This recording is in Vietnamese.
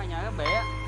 meo nhà cái bể